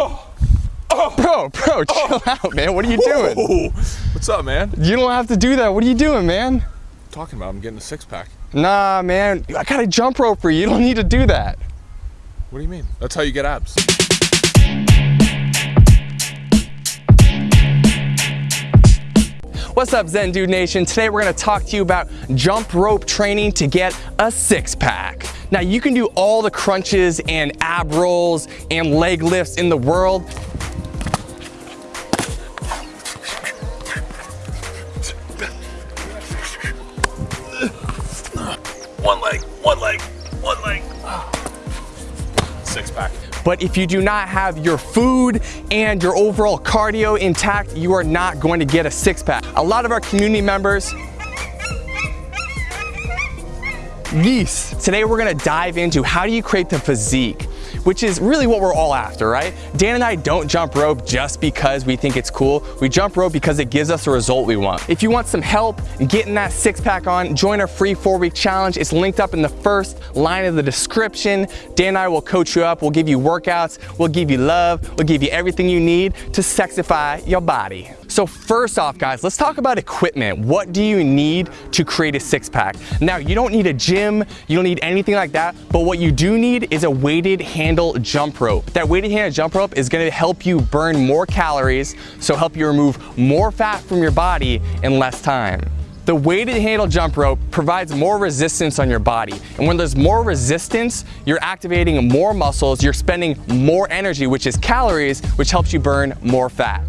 Oh, oh, Bro, bro, oh. chill out, man. What are you doing? Whoa. What's up, man? You don't have to do that. What are you doing, man? talking about I'm getting a six pack. Nah, man. I got a jump rope for you. You don't need to do that. What do you mean? That's how you get abs. What's up, Zen Dude Nation? Today we're gonna talk to you about jump rope training to get a six pack. Now you can do all the crunches and ab rolls and leg lifts in the world. One leg, one leg, one leg. Six pack. But if you do not have your food and your overall cardio intact, you are not going to get a six pack. A lot of our community members Geese. Today we're gonna dive into how do you create the physique which is really what we're all after, right? Dan and I don't jump rope just because we think it's cool. We jump rope because it gives us the result we want. If you want some help getting that six pack on, join our free four week challenge. It's linked up in the first line of the description. Dan and I will coach you up. We'll give you workouts. We'll give you love. We'll give you everything you need to sexify your body. So first off, guys, let's talk about equipment. What do you need to create a six pack? Now, you don't need a gym, you don't need anything like that, but what you do need is a weighted handle jump rope. That weighted handle jump rope is gonna help you burn more calories, so help you remove more fat from your body in less time. The weighted handle jump rope provides more resistance on your body. And when there's more resistance, you're activating more muscles, you're spending more energy, which is calories, which helps you burn more fat.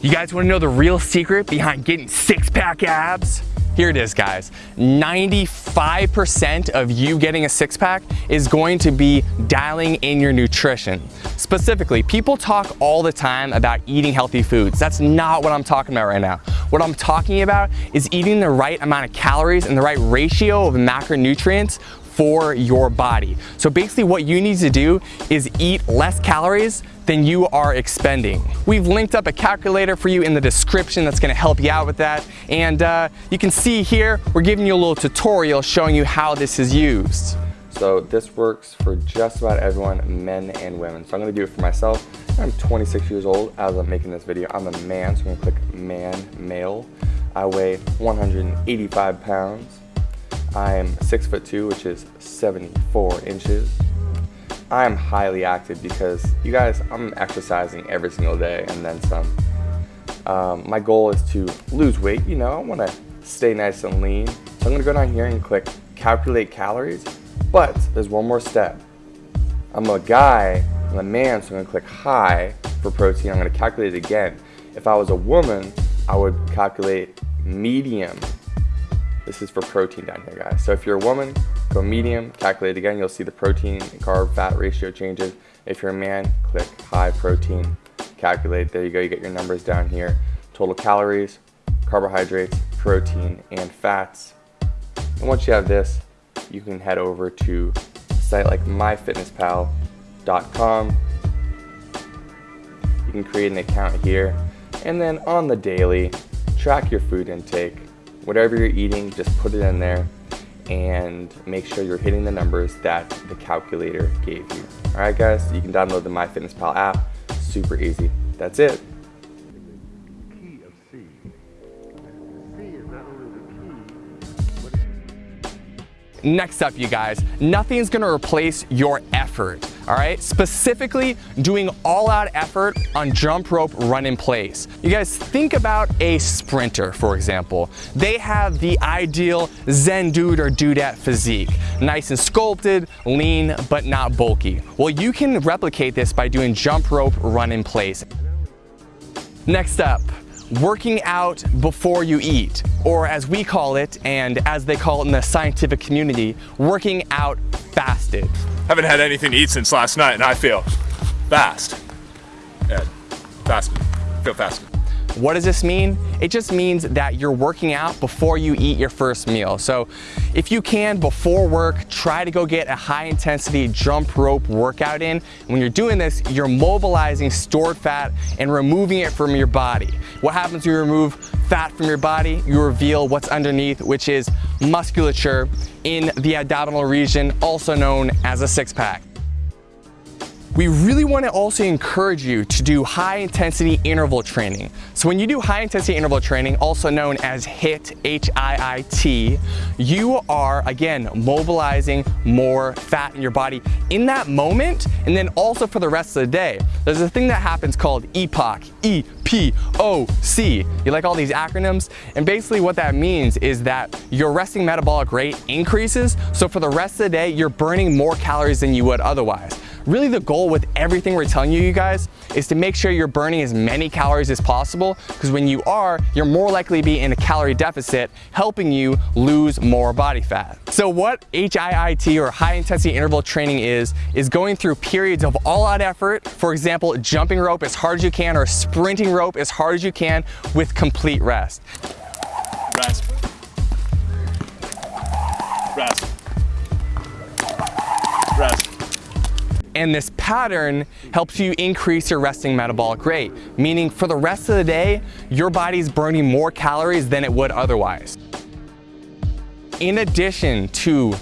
You guys wanna know the real secret behind getting six pack abs? Here it is guys, 95% of you getting a six pack is going to be dialing in your nutrition. Specifically, people talk all the time about eating healthy foods. That's not what I'm talking about right now. What I'm talking about is eating the right amount of calories and the right ratio of macronutrients for your body. So basically what you need to do is eat less calories than you are expending. We've linked up a calculator for you in the description that's gonna help you out with that. And uh, you can see here, we're giving you a little tutorial showing you how this is used. So this works for just about everyone, men and women. So I'm gonna do it for myself. I'm 26 years old as I'm making this video. I'm a man, so I'm gonna click man, male. I weigh 185 pounds. I'm six foot two, which is 74 inches. I am highly active because you guys, I'm exercising every single day and then some. Um, my goal is to lose weight, you know, I want to stay nice and lean. So I'm to go down here and click calculate calories, but there's one more step. I'm a guy, I'm a man, so I'm to click high for protein. I'm to calculate it again. If I was a woman, I would calculate medium this is for protein down here, guys. So if you're a woman, go medium, calculate again, you'll see the protein carb fat ratio changes. If you're a man, click high protein, calculate. There you go, you get your numbers down here. Total calories, carbohydrates, protein, and fats. And once you have this, you can head over to a site like myfitnesspal.com. You can create an account here. And then on the daily, track your food intake whatever you're eating, just put it in there and make sure you're hitting the numbers that the calculator gave you. All right, guys, you can download the MyFitnessPal app. Super easy. That's it. Next up, you guys, nothing's gonna replace your effort all right? Specifically doing all out effort on jump rope run in place. You guys think about a sprinter, for example. They have the ideal Zen dude or dudette physique. Nice and sculpted, lean, but not bulky. Well, you can replicate this by doing jump rope run in place. Next up, working out before you eat, or as we call it, and as they call it in the scientific community, working out fasted. Haven't had anything to eat since last night and I feel fast. Yeah, fasted. Feel fasted. What does this mean? It just means that you're working out before you eat your first meal. So if you can, before work, try to go get a high intensity jump rope workout in. When you're doing this, you're mobilizing stored fat and removing it from your body. What happens when you remove fat from your body? You reveal what's underneath, which is musculature in the abdominal region, also known as a six pack. We really want to also encourage you to do high intensity interval training. So when you do high intensity interval training, also known as HIIT, H-I-I-T, you are, again, mobilizing more fat in your body in that moment, and then also for the rest of the day. There's a thing that happens called EPOC, E-P-O-C. You like all these acronyms? And basically what that means is that your resting metabolic rate increases, so for the rest of the day, you're burning more calories than you would otherwise. Really the goal with everything we're telling you, you guys, is to make sure you're burning as many calories as possible because when you are, you're more likely to be in a calorie deficit, helping you lose more body fat. So what HIIT or high intensity interval training is, is going through periods of all out effort, for example, jumping rope as hard as you can or sprinting rope as hard as you can with complete rest. Rest. Rest. Rest. And this pattern helps you increase your resting metabolic rate, meaning for the rest of the day, your body's burning more calories than it would otherwise. In addition to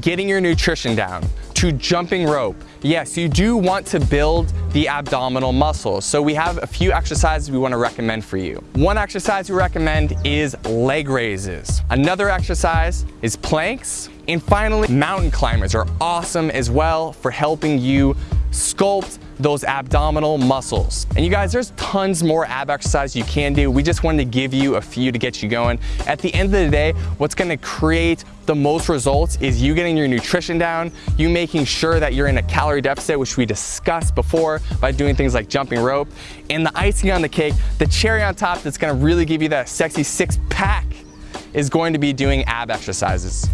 getting your nutrition down, to jumping rope, yes, you do want to build the abdominal muscles. So we have a few exercises we wanna recommend for you. One exercise we recommend is leg raises. Another exercise is planks. And finally, mountain climbers are awesome as well for helping you sculpt those abdominal muscles. And you guys, there's tons more ab exercises you can do. We just wanted to give you a few to get you going. At the end of the day, what's gonna create the most results is you getting your nutrition down, you making sure that you're in a calorie deficit, which we discussed before by doing things like jumping rope, and the icing on the cake, the cherry on top that's gonna really give you that sexy six pack is going to be doing ab exercises.